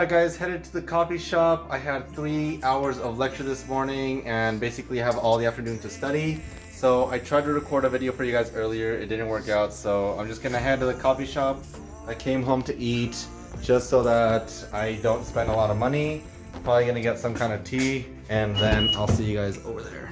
Alright guys, headed to the coffee shop. I had three hours of lecture this morning and basically have all the afternoon to study. So I tried to record a video for you guys earlier, it didn't work out, so I'm just gonna head to the coffee shop. I came home to eat just so that I don't spend a lot of money. Probably gonna get some kind of tea and then I'll see you guys over there.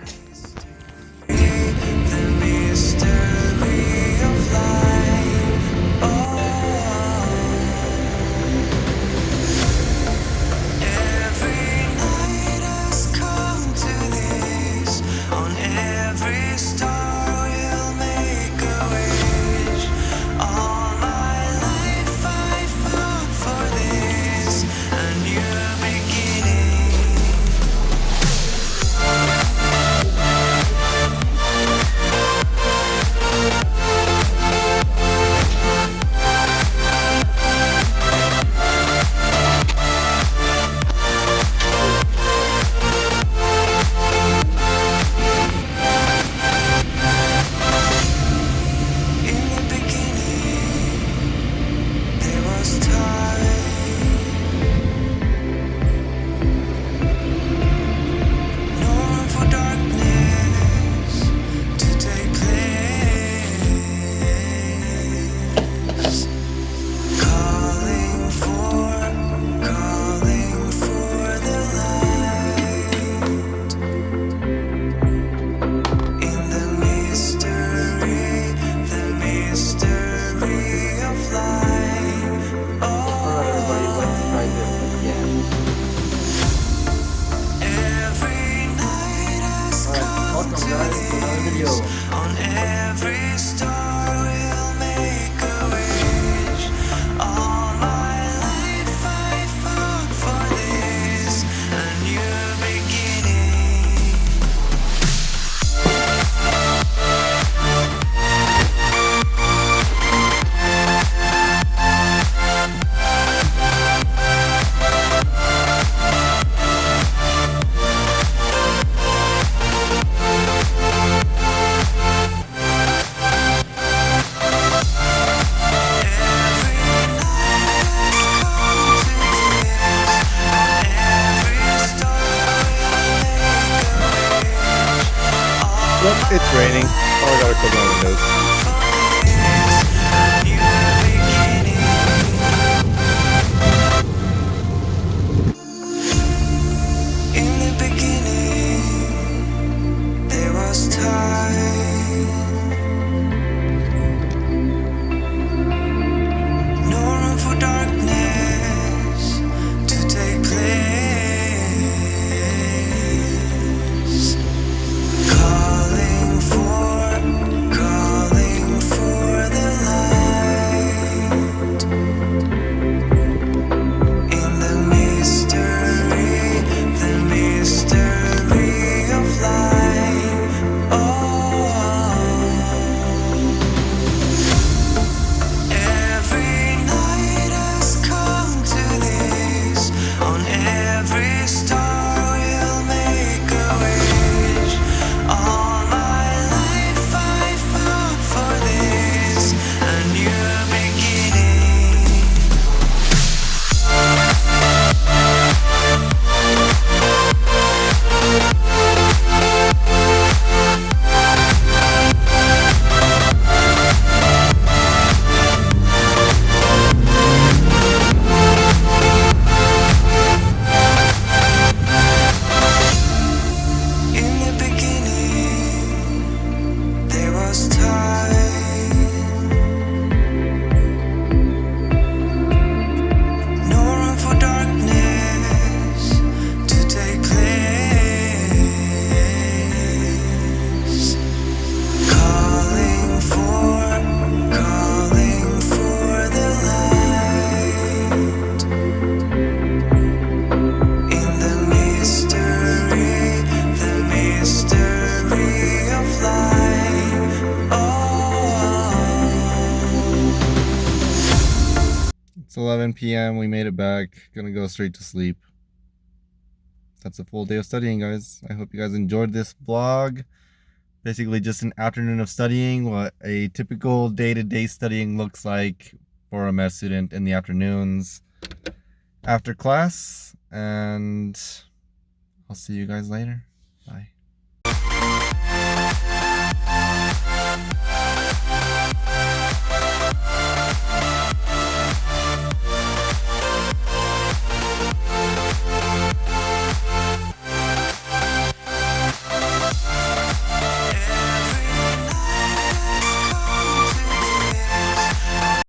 on every star. It's raining. Oh, I gotta close my windows. 11 p.m. We made it back. Gonna go straight to sleep. That's a full day of studying, guys. I hope you guys enjoyed this vlog. Basically, just an afternoon of studying, what a typical day to day studying looks like for a med student in the afternoons. after class, and I'll see you guys later. Bye.